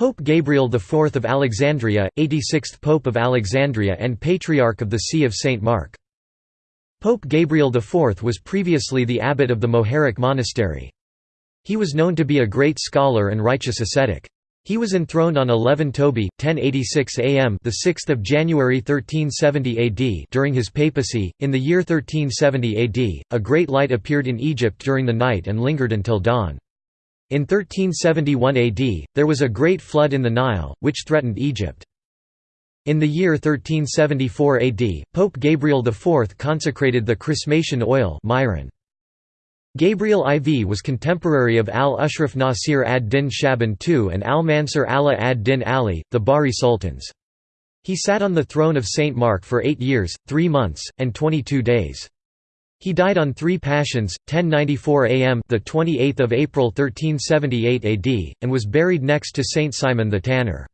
Pope Gabriel IV of Alexandria, 86th Pope of Alexandria and Patriarch of the See of St. Mark. Pope Gabriel IV was previously the abbot of the Muharraq monastery. He was known to be a great scholar and righteous ascetic. He was enthroned on 11 Tobi, 1086 AM, the 6th of January 1370 AD, during his papacy. In the year 1370 AD, a great light appeared in Egypt during the night and lingered until dawn. In 1371 AD, there was a great flood in the Nile, which threatened Egypt. In the year 1374 AD, Pope Gabriel IV consecrated the chrismation oil. Gabriel IV was contemporary of al-Ashraf Nasir ad-Din Shaban II and al-Mansur Ala ad-Din Ali, the Bahri sultans. He sat on the throne of St. Mark for eight years, three months, and 22 days. He died on 3 Pashons, 1094 AM the 28th of April 1378 AD, and was buried next to Saint Simon the Tanner.